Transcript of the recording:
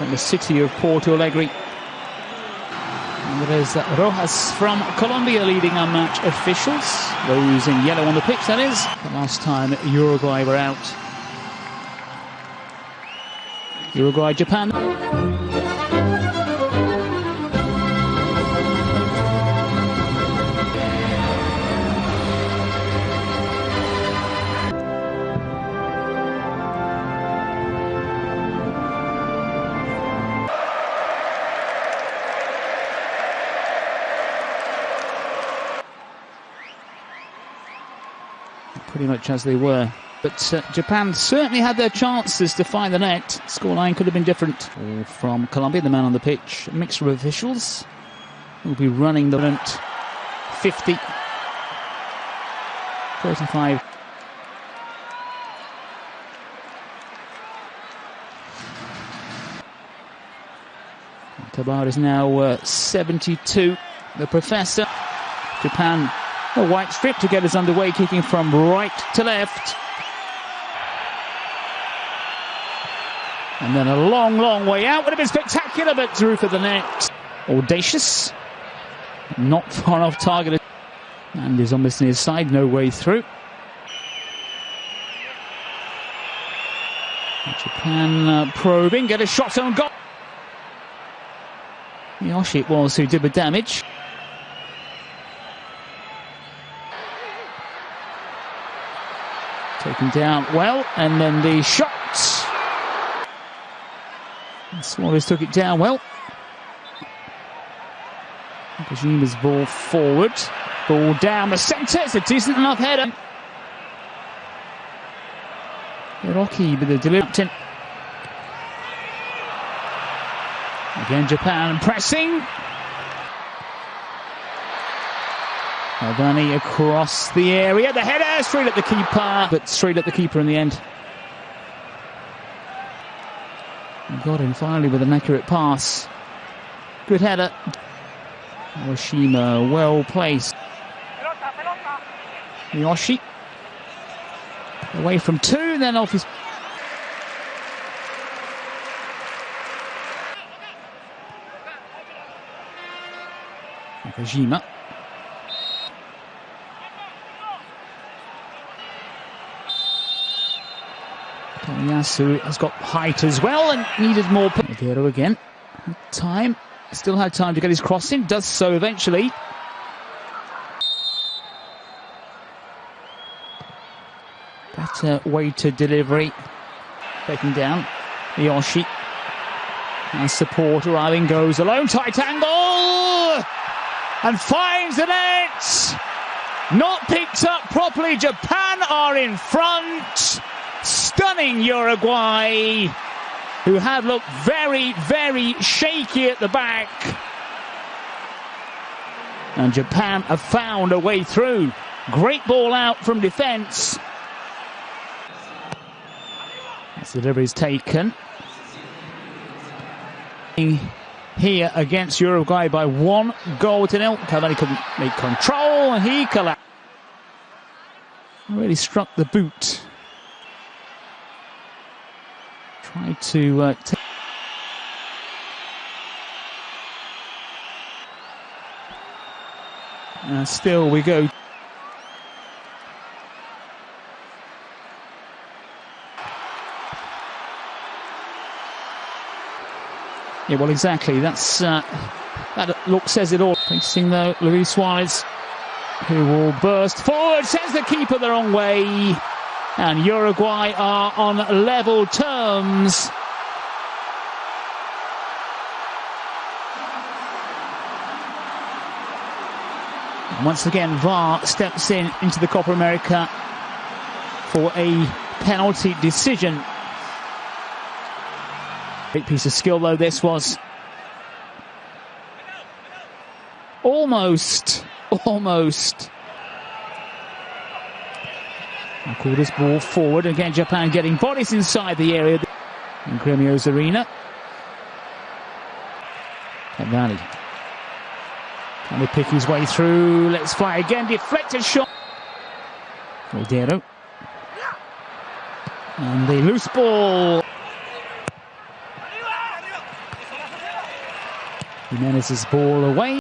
from the city of Porto Alegre. And there's Rojas from Colombia leading our match officials. Those in yellow on the pitch, that is. The last time Uruguay were out. Uruguay, Japan. Pretty much as they were. But uh, Japan certainly had their chances to find the net. Scoreline could have been different. From Colombia, the man on the pitch. A mixture of officials will be running the event. 50, 35. Tabar is now uh, 72. The professor, Japan a white strip to get us underway, kicking from right to left. And then a long, long way out. Would have been spectacular, but through for the net. Audacious. Not far off target. And is almost near side, no way through. Japan uh, probing, get a shot on goal. Yoshi it was who did the damage. Taken down well, and then the shot. Suarez took it down well. Nakajima's ball forward. Ball down the centre. It's a decent enough header. Rocky with the delivery. Again, Japan pressing. Albani across the area. The header straight at the keeper, but straight at the keeper in the end. Got him finally with an accurate pass. Good header. Awashima well placed. Miyoshi away from two, then off his. Nakajima. Oh, Yasu has got height as well and needed more. Aguero again. Time. Still had time to get his crossing. Does so eventually. Better way to delivery. Taken down. Yoshi. And support arriving goes alone. Tight angle! And finds the net! Not picked up properly. Japan are in front stunning Uruguay, who had looked very, very shaky at the back. And Japan have found a way through. Great ball out from defence. That's the delivery is taken. Here against Uruguay by one goal to nil. Cavani couldn't make control and he collapsed. Really struck the boot. Tried to uh, take still we go. Yeah, well, exactly. That's uh, that look says it all. Facing though, Luis Suarez, who will burst forward, sends the keeper the wrong way. And Uruguay are on level terms. Once again, VAR steps in into the Copa America for a penalty decision. Great piece of skill, though, this was. Almost, almost call this ball forward. Again, Japan getting bodies inside the area in Gremio's arena. Cavani. Can he pick his way through? Let's fly again. Deflected shot. Caldero. And the loose ball. Giménez's ball away.